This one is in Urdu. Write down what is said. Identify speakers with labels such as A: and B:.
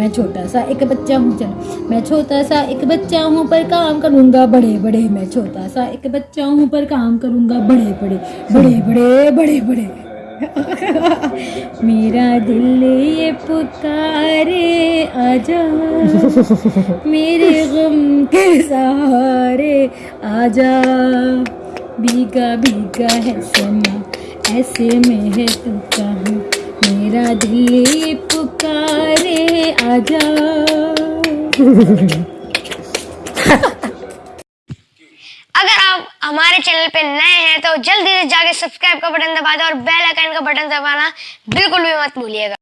A: میں چھوٹا سا ایک بچہ ہوں چلو میں چھوٹا سا ایک بچہ ہوں پر کام کروں گا بڑے بڑے میں چھوٹا سا ایک بچہ ہوں پر کام کروں گا بڑے بڑے بڑے بڑے بڑے بڑے میرا دل یہ پکارے آجا میرے غم کے سہارے آجا بھیگا بھیگا ہے سما ایسے میں ہے تو کہاں میرا دل یہ پکارے آجا
B: اگر آپ ہمارے چینل پہ نئے ہیں تو جلدی سے جا کے سبسکرائب کا بٹن دبا دیں اور بیل آئکن کا بٹن دبانا بالکل بھی مت بھولیے گا